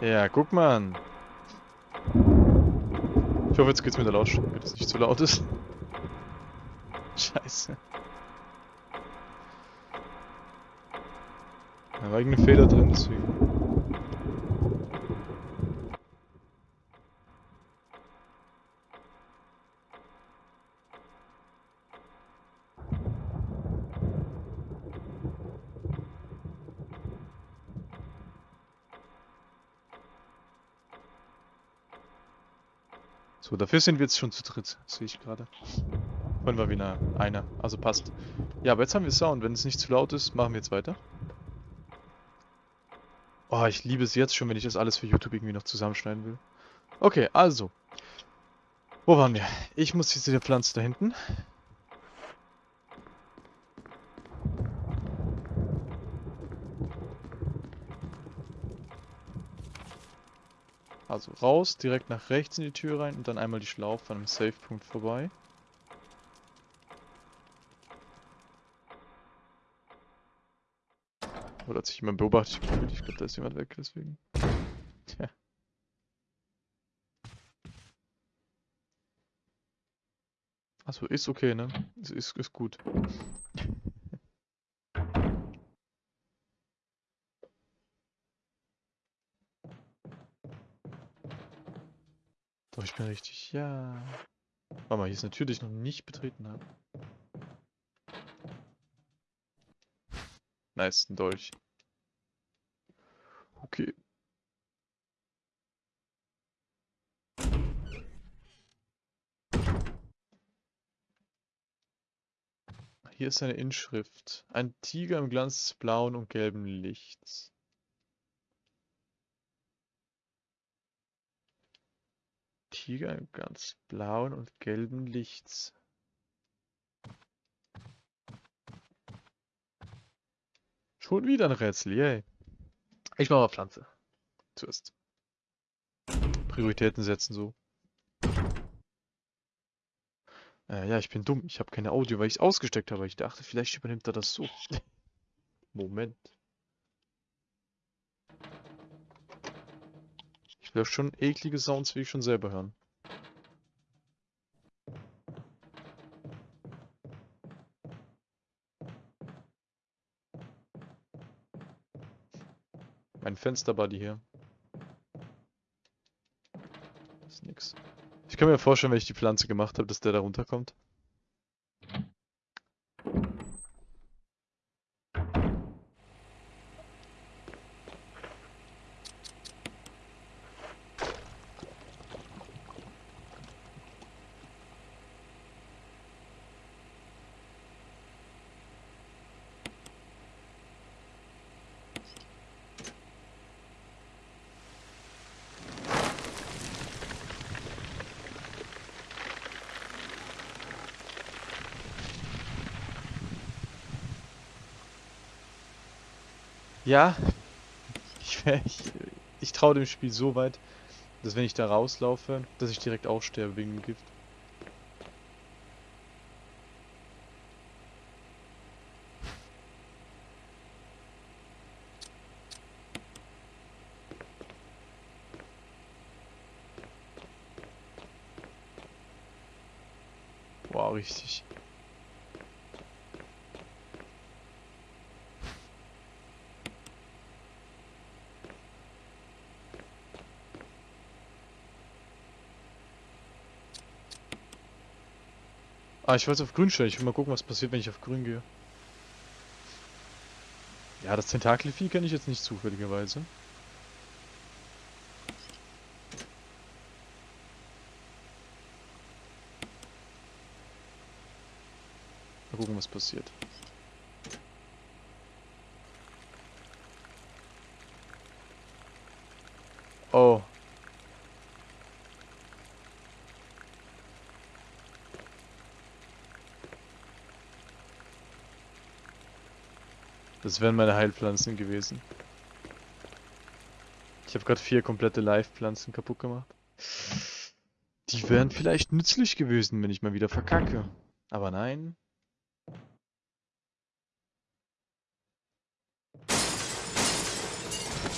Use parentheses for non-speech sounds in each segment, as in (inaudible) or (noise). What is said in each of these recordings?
Ja, guck mal. Ich hoffe, jetzt geht's mit der Lautstärke, dass es nicht zu laut ist. (laughs) Scheiße. Da war irgendein Fehler drin, deswegen. Dafür sind wir jetzt schon zu dritt, sehe ich gerade. Vorhin war wieder einer, also passt. Ja, aber jetzt haben wir Sound. Wenn es nicht zu laut ist, machen wir jetzt weiter. Oh, ich liebe es jetzt schon, wenn ich das alles für YouTube irgendwie noch zusammenschneiden will. Okay, also. Wo waren wir? Ich muss diese Pflanze da hinten. Also raus, direkt nach rechts in die Tür rein und dann einmal die Schlaufe an einem Safe-Punkt vorbei. Oder hat sich jemand beobachtet? Ich glaube, da ist jemand weg, deswegen. Tja. Achso, ist okay, ne? Ist, ist, ist gut. Doch, ich bin richtig. Ja. Warte mal, hier ist natürlich noch nicht betreten habe. Nice, ein Dolch. Okay. Hier ist eine Inschrift. Ein Tiger im Glanz des blauen und gelben Lichts. Tiger ganz blauen und gelben Lichts. Schon wieder ein Rätsel, yay. Ich mache mal Pflanze. Zuerst. Prioritäten setzen so. Äh, ja, ich bin dumm. Ich habe keine Audio, weil ich es ausgesteckt habe. Ich dachte, vielleicht übernimmt er das so. (laughs) Moment. Ich will schon eklige Sounds, wie ich schon selber hören. Fensterbuddy hier. Ist nix. Ich kann mir vorstellen, wenn ich die Pflanze gemacht habe, dass der da runterkommt. Ja, ich, ich, ich traue dem Spiel so weit, dass wenn ich da rauslaufe, dass ich direkt aussterbe wegen dem Gift. Ah, ich wollte auf grün stellen. Ich will mal gucken, was passiert, wenn ich auf grün gehe. Ja, das Tentakelvieh kenne ich jetzt nicht zufälligerweise. Mal gucken, was passiert. Oh. Das wären meine Heilpflanzen gewesen. Ich habe gerade vier komplette Live-Pflanzen kaputt gemacht. Die wären vielleicht nützlich gewesen, wenn ich mal wieder verkacke. Aber nein.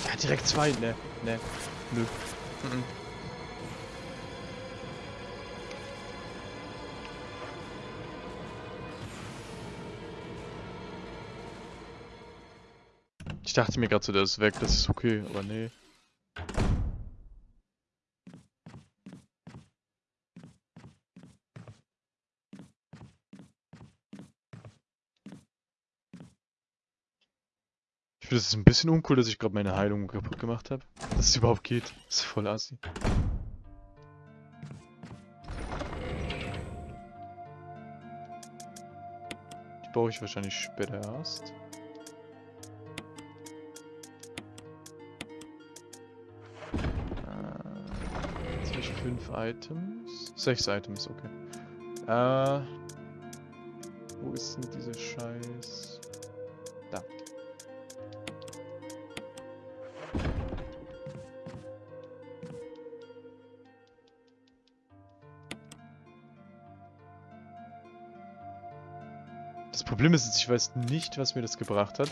Ja, direkt zwei, ne, ne. Nö. Mhm. Ich dachte mir gerade so, der ist weg, das ist okay, aber nee. Ich finde, es ist ein bisschen uncool, dass ich gerade meine Heilung kaputt gemacht habe. Dass es überhaupt geht. Das ist voll assi. Die baue ich wahrscheinlich später erst. Items. Sechs Items, okay. Äh, wo ist denn diese Scheiß... Da. Das Problem ist jetzt, ich weiß nicht, was mir das gebracht hat.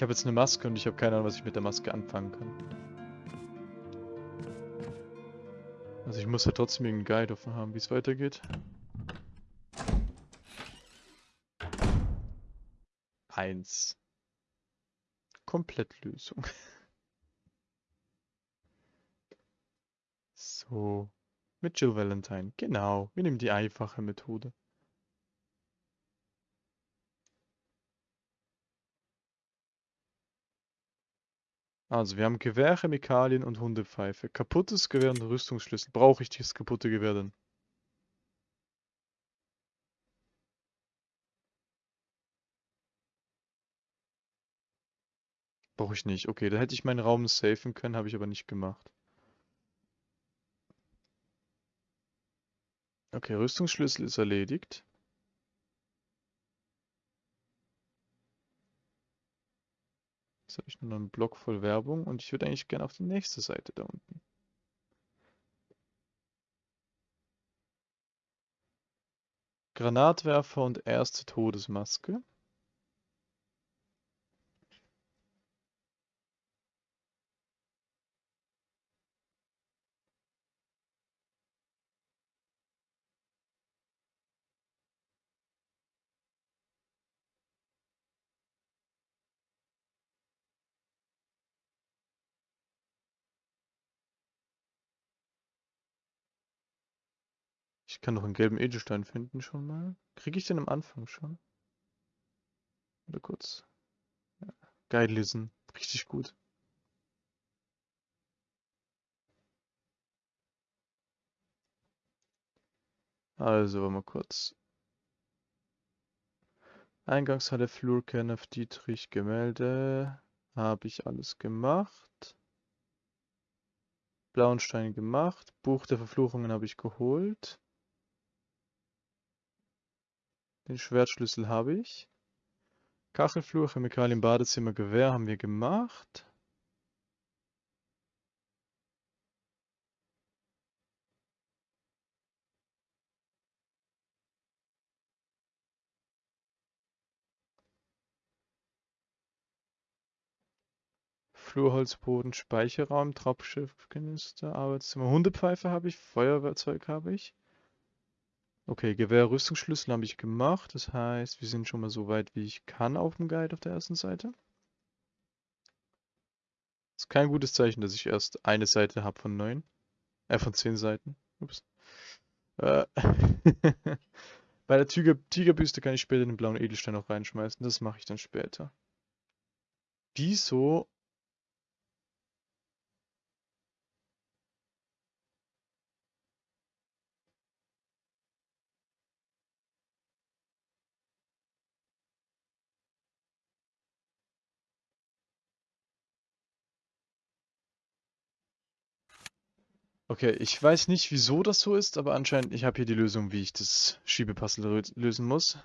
Ich habe jetzt eine Maske und ich habe keine Ahnung, was ich mit der Maske anfangen kann. Also ich muss ja trotzdem irgendeinen Guide offen haben, wie es weitergeht. Eins. Komplettlösung. (laughs) So. Mit Jill Valentine. Genau. Wir nehmen die einfache Methode. Also, wir haben Gewehr, Chemikalien und Hundepfeife. Kaputtes Gewehr und Rüstungsschlüssel. Brauche ich dieses kaputte Gewehr denn? Brauche ich nicht. Okay, da hätte ich meinen Raum safen können, habe ich aber nicht gemacht. Okay, Rüstungsschlüssel ist erledigt. Jetzt habe ich nur noch einen Block voll Werbung und ich würde eigentlich gerne auf die nächste Seite da unten. Granatwerfer und erste Todesmaske. Ich kann noch einen gelben Edelstein finden schon mal. Kriege ich den am Anfang schon? Oder kurz? Ja. Geil lesen. Richtig gut. Also, mal kurz. Eingangshalle, Flurkern auf Dietrich, Gemälde. Habe ich alles gemacht. Blauenstein gemacht. Buch der Verfluchungen habe ich geholt. Den Schwertschlüssel habe ich. Kachelflur, Chemikalien, Badezimmer, Gewehr haben wir gemacht. Flurholzboden, Speicherraum, Trappschiffkanister, Arbeitszimmer, Hundepfeife habe ich, Feuerwerkzeug habe ich. Okay, Gewehr, Rüstungsschlüssel habe ich gemacht. Das heißt, wir sind schon mal so weit, wie ich kann auf dem Guide auf der ersten Seite. Ist kein gutes Zeichen, dass ich erst eine Seite habe von neun. Äh, von zehn Seiten. Ups. Äh, (laughs) Bei der Tiger Tigerbüste kann ich später den blauen Edelstein noch reinschmeißen. Das mache ich dann später. Wieso Okay, ich weiß nicht, wieso das so ist, aber anscheinend, ich habe hier die Lösung, wie ich das Schiebepuzzle lö- lösen muss.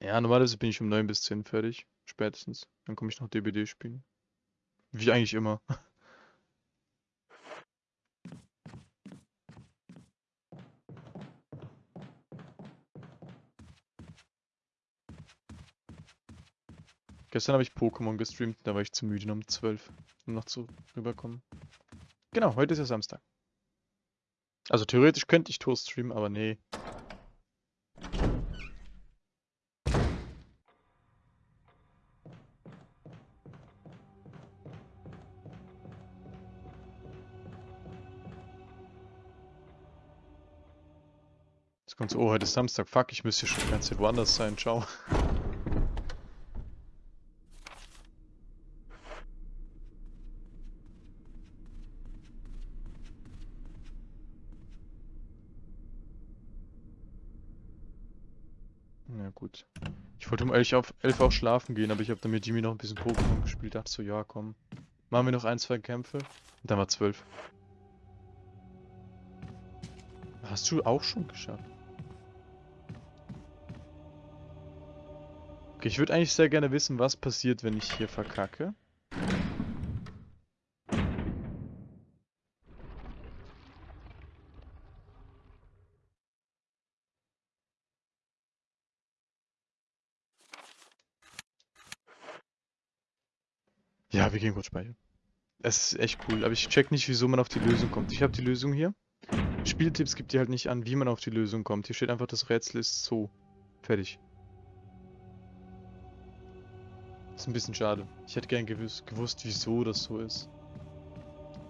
Ja, normalerweise bin ich um 9 bis 10 fertig, spätestens. Dann komme ich noch DBD spielen. Wie eigentlich immer. (laughs) Gestern habe ich Pokémon gestreamt, da war ich zu müde um 12, um noch zu rüberkommen. Genau, heute ist ja Samstag. Also theoretisch könnte ich Tour streamen, aber nee. Jetzt kommt so, oh, heute ist Samstag, fuck, ich müsste schon die ganze Zeit woanders sein, ciao. Na gut. Ich wollte um 11 auf 11 auch schlafen gehen, aber ich habe dann mit Jimmy noch ein bisschen Pokémon gespielt. Dachte so, ja komm. Machen wir noch ein, zwei Kämpfe. Und dann war 12. Hast du auch schon geschafft? Okay, ich würde eigentlich sehr gerne wissen, was passiert, wenn ich hier verkacke. Wir gehen kurz speichern. Es ist echt cool, aber ich check nicht, wieso man auf die Lösung kommt. Ich habe die Lösung hier. Spieltipps gibt dir halt nicht an, wie man auf die Lösung kommt. Hier steht einfach, das Rätsel ist so. Fertig. Ist ein bisschen schade. Ich hätte gern gewusst, gewusst, wieso das so ist.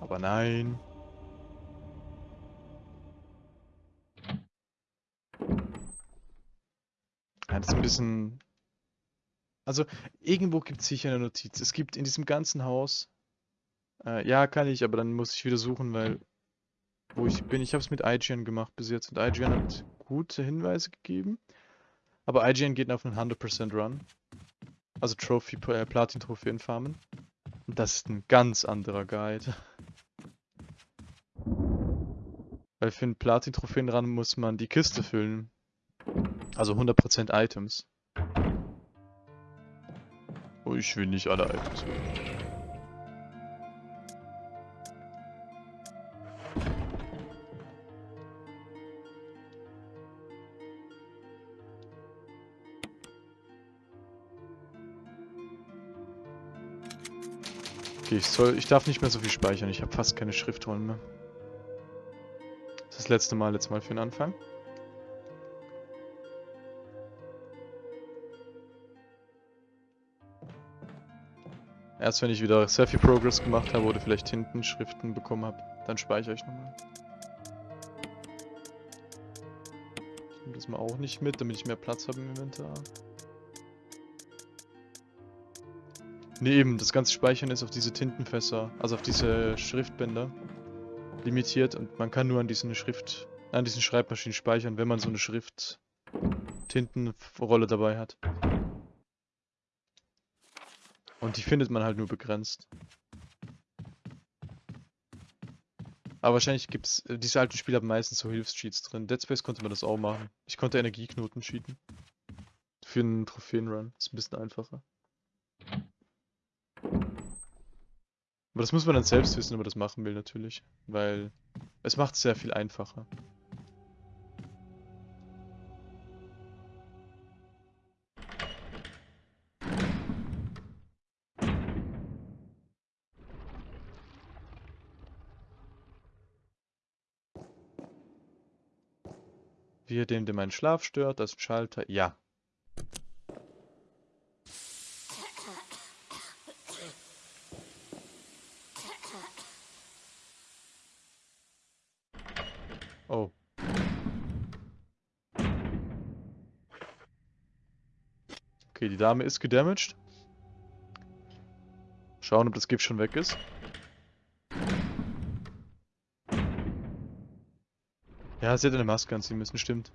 Aber nein. Ja, das ist ein bisschen... Also, irgendwo gibt es sicher eine Notiz. Es gibt in diesem ganzen Haus... Äh, ja, kann ich, aber dann muss ich wieder suchen, weil... Wo ich bin, ich habe es mit IGN gemacht bis jetzt. Und IGN hat gute Hinweise gegeben. Aber IGN geht auf einen 100% Run. Also Trophy, äh, Platin-Trophäen farmen. Und das ist ein ganz anderer Guide. Weil für einen Platin-Trophäen ran muss man die Kiste füllen. Also 100% Items. Oh, ich will nicht alle Items. Okay, ich soll, ich darf nicht mehr so viel speichern. Ich habe fast keine Schriftrollen mehr. Das ist das letzte Mal jetzt mal für den Anfang. Erst wenn ich wieder sehr viel Progress gemacht habe oder vielleicht hinten Schriften bekommen habe, dann speichere ich nochmal. Ich nehme das mal auch nicht mit, damit ich mehr Platz habe im Inventar. Ne, eben, das ganze Speichern ist auf diese Tintenfässer, also auf diese Schriftbänder limitiert und man kann nur an diesen Schrift, an diesen Schreibmaschinen speichern, wenn man so eine Schrift Tintenrolle dabei hat. Und die findet man halt nur begrenzt. Aber wahrscheinlich gibt's, äh, diese alten Spiele haben meistens so Hilfscheats drin. Dead Space konnte man das auch machen. Ich konnte Energieknoten cheaten. Für einen Trophäenrun. Ist ein bisschen einfacher. Aber das muss man dann selbst wissen, ob man das machen will natürlich. Weil es macht es sehr viel einfacher. Wie er dem, der meinen Schlaf stört, das Schalter. Ja, Oh. Okay, die Dame ist gedamaged. Schauen, ob das Gift schon weg ist. Ja, sie hätte eine Maske anziehen müssen, stimmt.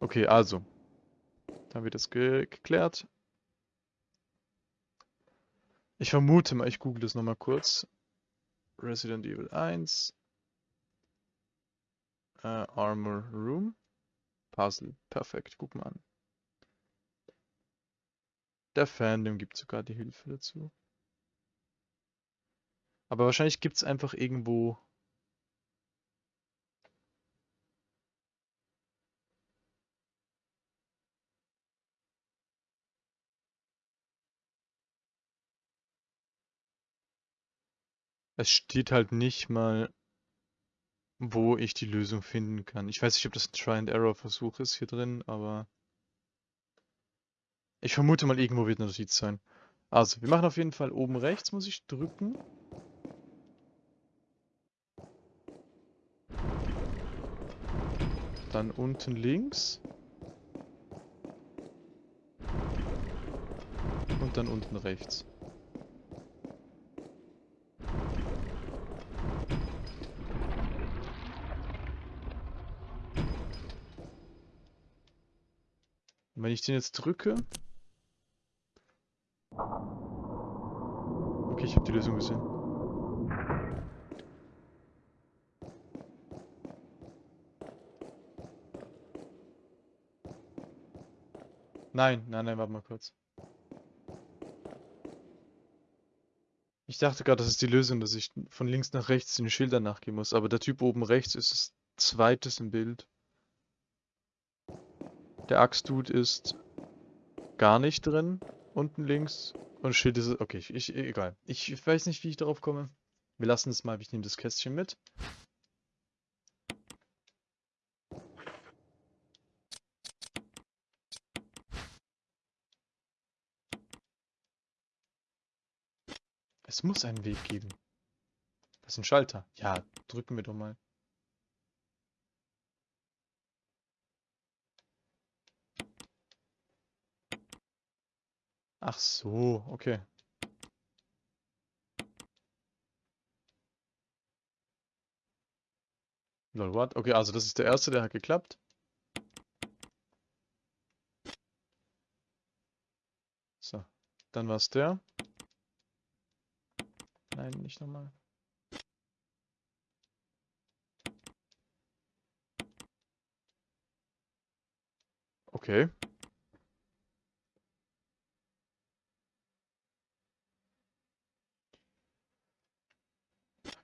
Okay, also. Dann wird das ge geklärt. Ich vermute mal, ich google das nochmal kurz. Resident Evil 1. Äh, Armor Room. Puzzle. Perfekt, guck mal an. Der Fandom gibt sogar die Hilfe dazu. Aber wahrscheinlich gibt es einfach irgendwo Es steht halt nicht mal, wo ich die Lösung finden kann. Ich weiß nicht, ob das ein Try-and-Error-Versuch ist hier drin, aber ich vermute mal, irgendwo wird eine Notiz sein. Also, wir machen auf jeden Fall oben rechts, muss ich drücken. Dann unten links. Und dann unten rechts. Und wenn ich den jetzt drücke... Okay, ich habe die Lösung gesehen. Nein, nein, nein, warte mal kurz. Ich dachte gerade, das ist die Lösung, dass ich von links nach rechts den Schildern nachgehen muss, aber der Typ oben rechts ist das zweites im Bild. Der Axtdude ist gar nicht drin, unten links. Und Schild ist, okay, ich, egal. Ich weiß nicht, wie ich darauf komme. Wir lassen es mal, ich nehme das Kästchen mit. Es muss einen Weg geben. Das ist ein Schalter. Ja, drücken wir doch mal. Ach so, okay. Lol, what? Okay, also das ist der erste, der hat geklappt. So, dann war es der. Nein, nicht nochmal. Okay.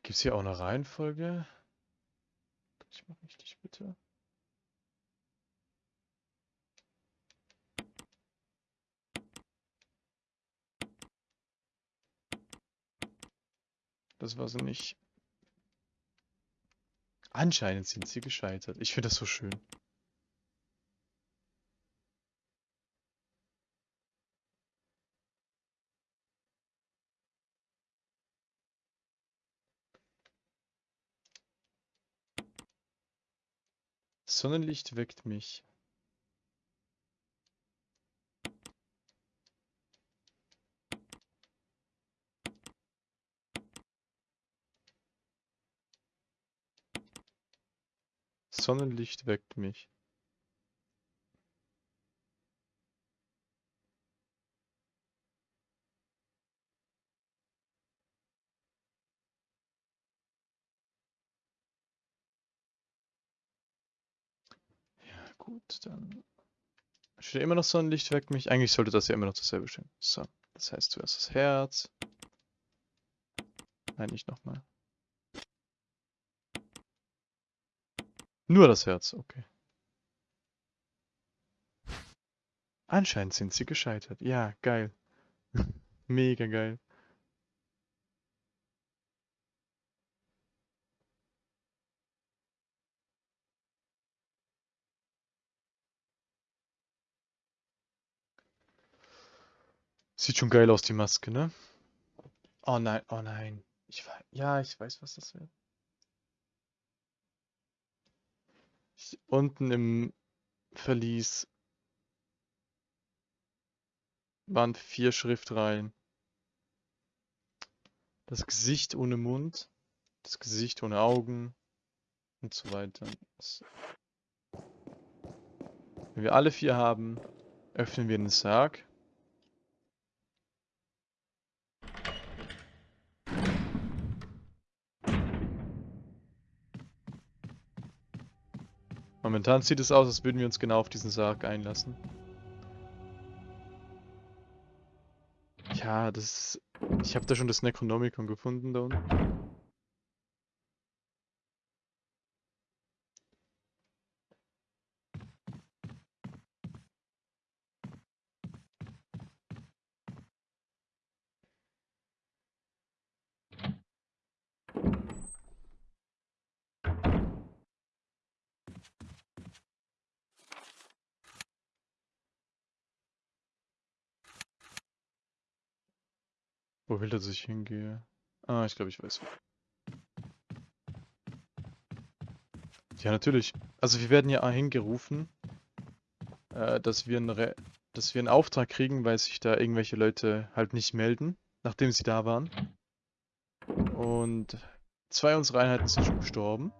Gibt es hier auch eine Reihenfolge? Ich mal richtig, bitte. Das war sie nicht. Anscheinend sind sie gescheitert. Ich finde das so schön. Sonnenlicht weckt mich. Sonnenlicht weckt mich. Ja, gut, dann steht immer noch Sonnenlicht weckt mich. Eigentlich sollte das ja immer noch dasselbe stehen. So, das heißt zuerst das Herz. Nein, nicht nochmal. Nur das Herz, okay. Anscheinend sind sie gescheitert. Ja, geil. (laughs) Mega geil. Sieht schon geil aus, die Maske, ne? Oh nein, oh nein. Ich ja, ich weiß, was das wird. Unten im Verlies waren vier Schriftreihen. Das Gesicht ohne Mund, das Gesicht ohne Augen und so weiter. Wenn wir alle vier haben, öffnen wir den Sarg. Momentan sieht es aus, als würden wir uns genau auf diesen Sarg einlassen. Ja, das. Ich habe da schon das Necronomicon gefunden da unten. Wo will er sich hingehe? Ah, ich glaube, ich weiß. Ja, natürlich. Also wir werden ja hingerufen, äh, dass wir, einen dass wir einen Auftrag kriegen, weil sich da irgendwelche Leute halt nicht melden, nachdem sie da waren. Und zwei unserer Einheiten sind schon gestorben.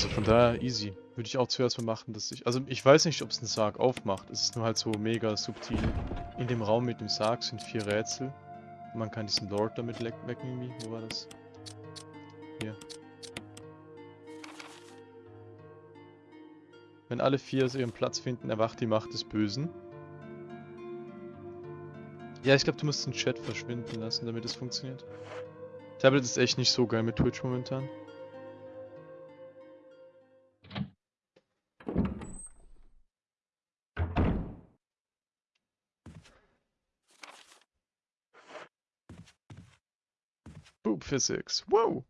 Also von daher easy. Würde ich auch zuerst mal machen, dass ich... Also ich weiß nicht, ob es einen Sarg aufmacht. Es ist nur halt so mega subtil. In dem Raum mit dem Sarg sind vier Rätsel. Man kann diesen Lord damit wecken irgendwie. Wo war das? Hier. Wenn alle vier so ihren Platz finden, erwacht die Macht des Bösen. Ja, ich glaube, du musst den Chat verschwinden lassen, damit es funktioniert. Tablet ist echt nicht so geil mit Twitch momentan. Physics. Wow!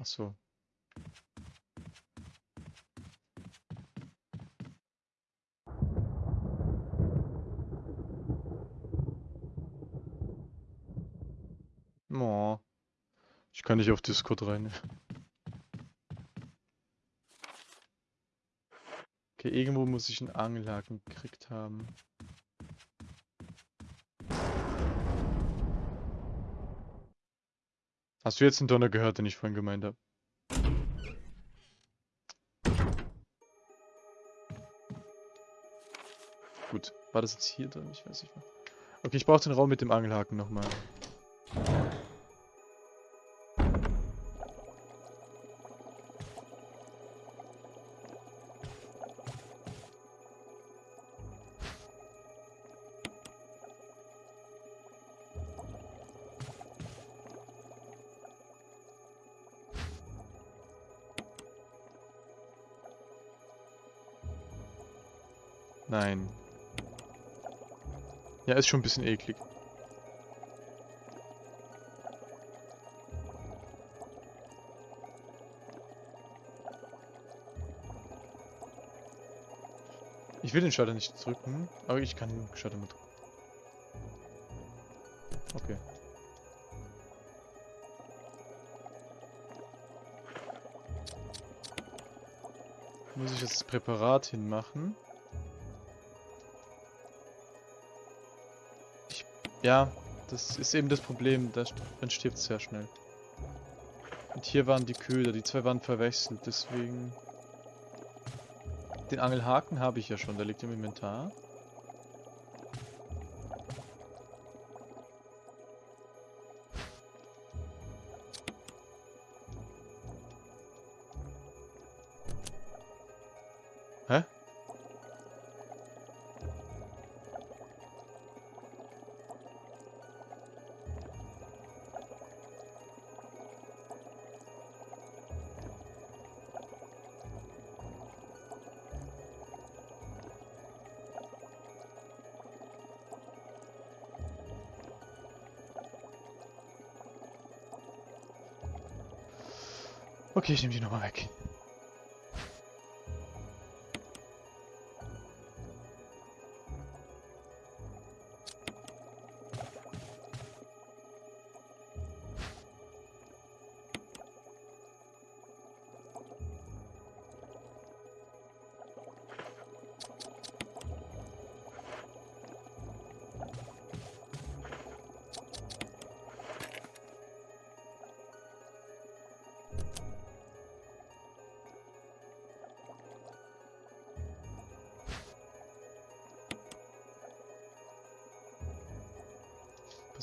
Ach. Oh. Ich kann nicht auf Discord rein. Okay, irgendwo muss ich einen Angelhaken gekriegt haben. Hast du jetzt den Donner gehört, den ich vorhin gemeint habe? Gut, war das jetzt hier drin? Ich weiß nicht mehr. Okay, ich brauche den Raum mit dem Angelhaken nochmal. Ja, ist schon ein bisschen eklig. Ich will den Schalter nicht drücken, aber ich kann den Schalter mal drücken. Okay. Muss ich jetzt das Präparat hinmachen? Ja, das ist eben das Problem, da st- dann stirbt es sehr schnell. Und hier waren die Köder, die zwei waren verwechselt, deswegen... Den Angelhaken habe ich ja schon, der liegt im Inventar. Okay, ich nehme die nochmal weg.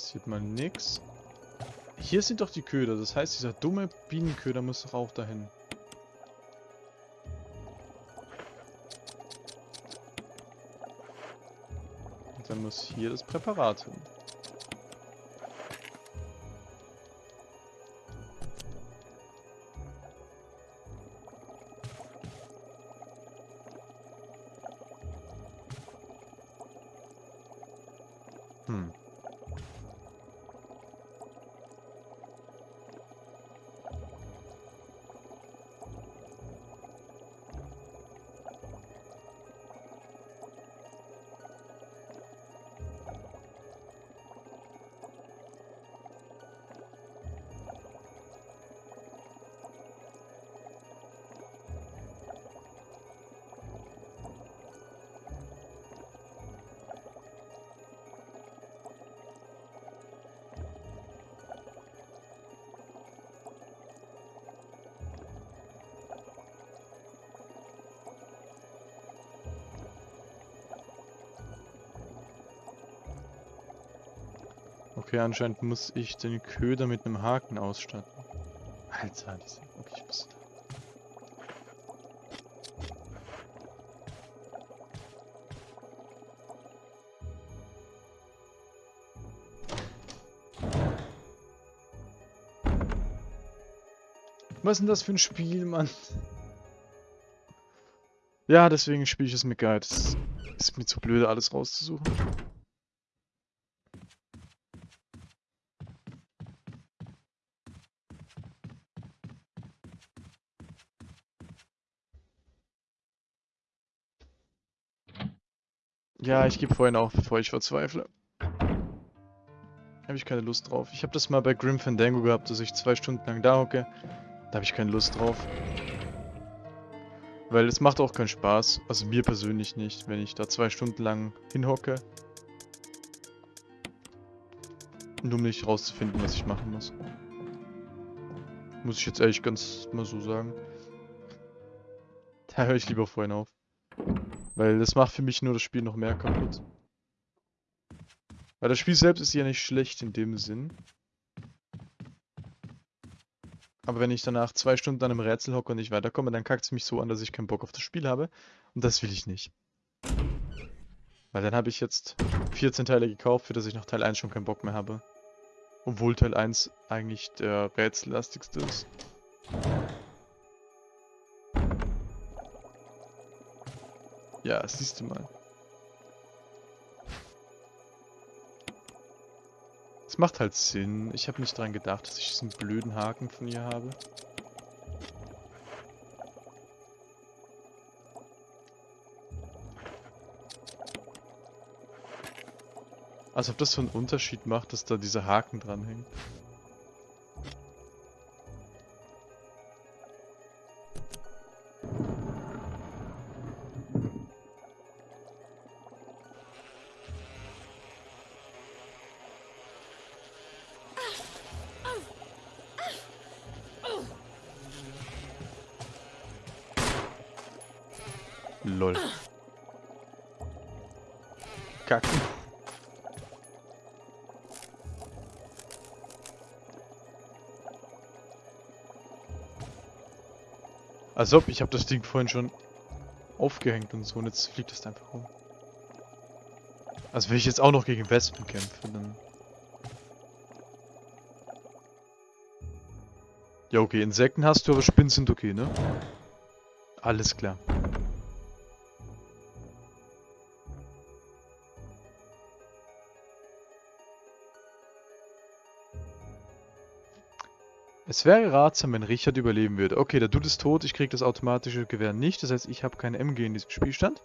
Passiert mal nix. Hier sind doch die Köder, das heißt, dieser dumme Bienenköder muss doch auch dahin. Und dann muss hier das Präparat hin. Okay, anscheinend muss ich den Köder mit einem Haken ausstatten. Alter, diese... Okay, ich muss... Was ist denn das für ein Spiel, Mann? Ja, deswegen spiele ich es mit Guide. Es ist mir zu blöd, alles rauszusuchen. Ja, ich gebe vorhin auf, bevor ich verzweifle. Habe ich keine Lust drauf. Ich habe das mal bei Grim Fandango gehabt, dass ich zwei Stunden lang da hocke. Da habe ich keine Lust drauf. Weil es macht auch keinen Spaß. Also mir persönlich nicht, wenn ich da zwei Stunden lang hinhocke. Nur um nicht rauszufinden, was ich machen muss. Muss ich jetzt ehrlich ganz mal so sagen. Da höre ich lieber vorhin auf. Weil das macht für mich nur das Spiel noch mehr kaputt. Weil das Spiel selbst ist ja nicht schlecht in dem Sinn. Aber wenn ich danach zwei Stunden an einem Rätsel hocke und nicht weiterkomme, dann kackt es mich so an, dass ich keinen Bock auf das Spiel habe. Und das will ich nicht. Weil dann habe ich jetzt 14 Teile gekauft, für das ich nach Teil 1 schon keinen Bock mehr habe. Obwohl Teil 1 eigentlich der rätsellastigste ist. Ja, siehst du mal. Es macht halt Sinn. Ich habe nicht dran gedacht, dass ich diesen blöden Haken von ihr habe. Als ob das so einen Unterschied macht, dass da dieser Haken dran hängt. Als ob, ich habe das Ding vorhin schon aufgehängt und so und jetzt fliegt es einfach rum. Also wenn ich jetzt auch noch gegen Wespen kämpfe, dann... Ja okay, Insekten hast du, aber Spinnen sind okay, ne? Alles klar. Es wäre ratsam, wenn Richard überleben würde. Okay, der Dude ist tot, ich krieg das automatische Gewehr nicht. Das heißt, ich habe keine MG in diesem Spielstand.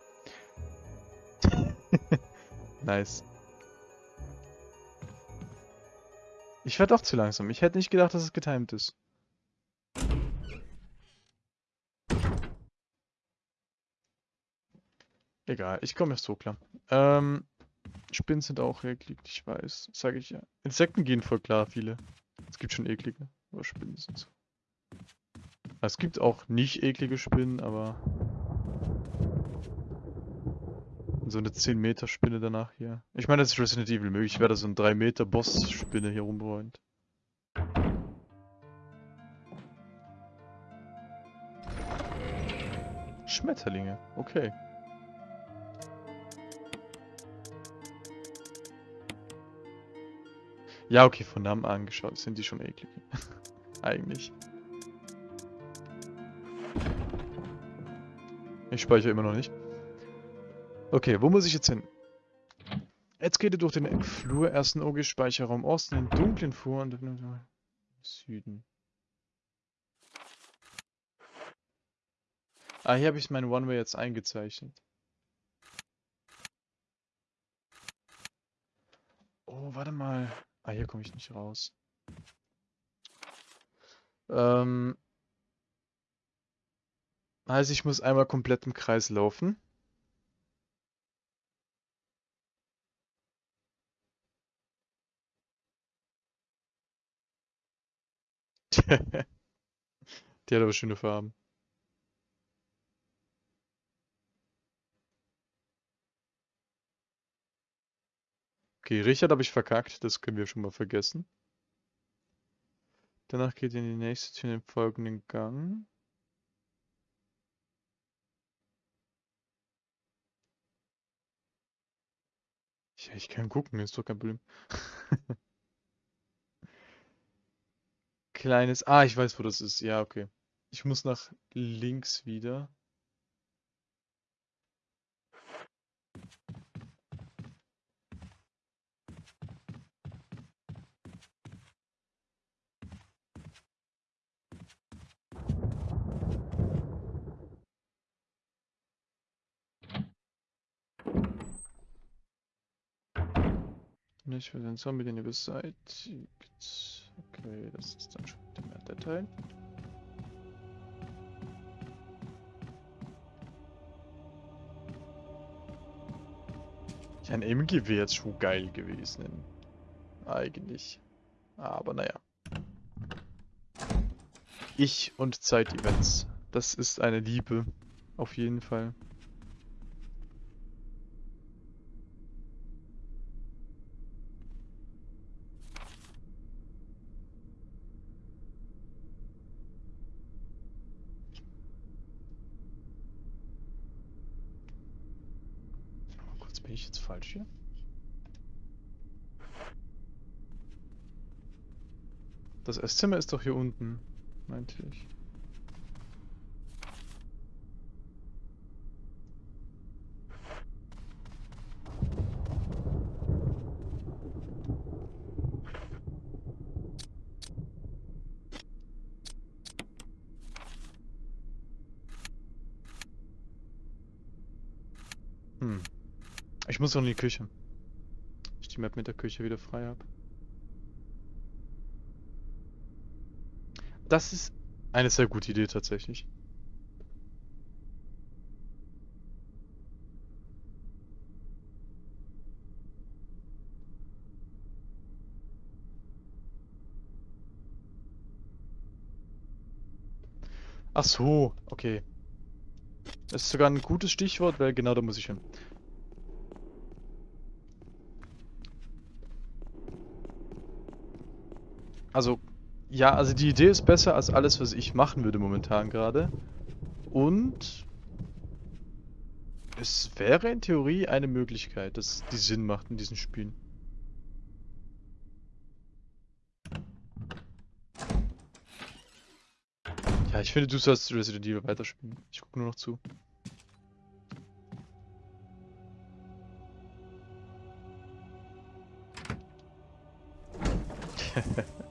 (laughs) nice. Ich werde doch zu langsam. Ich hätte nicht gedacht, dass es getimed ist. Egal, ich komme erst so klar. Ähm, Spinnen sind auch eklig, ich weiß. Sage ich ja. Insekten gehen voll klar, viele. Es gibt schon eklige. Aber Spinnen sind. Es gibt auch nicht eklige Spinnen, aber... So eine 10 Meter Spinne danach hier. Ich meine, das ist Resident Evil möglich. Ich werde so eine 3 Meter Boss-Spinne hier rumräumt. Schmetterlinge, okay. Ja, okay, von Namen angeschaut sind die schon eklig. (laughs) Eigentlich. Ich speichere immer noch nicht. Okay, wo muss ich jetzt hin? Jetzt geht ihr durch den Flur, ersten OG Speicherraum Osten, den dunklen Flur und Süden. Ah, hier habe ich mein One-Way jetzt eingezeichnet. Oh, warte mal. Ah, hier komme ich nicht raus. Ähm, also ich muss einmal komplett im Kreis laufen. (laughs) Die hat aber schöne Farben. Okay, Richard habe ich verkackt, das können wir schon mal vergessen. Danach geht ihr in die nächste Tür in den folgenden Gang. Ja, ich kann gucken, ist doch kein Problem. (laughs) Kleines. Ah, ich weiß, wo das ist. Ja, okay. Ich muss nach links wieder. Nicht für den Zombie, den ihr beseitigt. Okay, das ist dann schon der, der Teil. Ja, ein MG wäre jetzt schon geil gewesen. Eigentlich. Aber naja. Ich und Zeit-Events. Das ist eine Liebe. Auf jeden Fall. Bin hier? Das Esszimmer ist doch hier unten, meinte ich. Ich muss noch in die Küche. Ich die Map mit der Küche wieder frei habe. Das ist eine sehr gute Idee tatsächlich. Ach so, okay. Das ist sogar ein gutes Stichwort, weil genau da muss ich hin. Also, ja, also die Idee ist besser als alles, was ich machen würde momentan gerade. Und es wäre in Theorie eine Möglichkeit, dass die Sinn macht in diesen Spielen. Ja, ich finde, du sollst Resident Evil weiterspielen. Ich gucke nur noch zu. (laughs)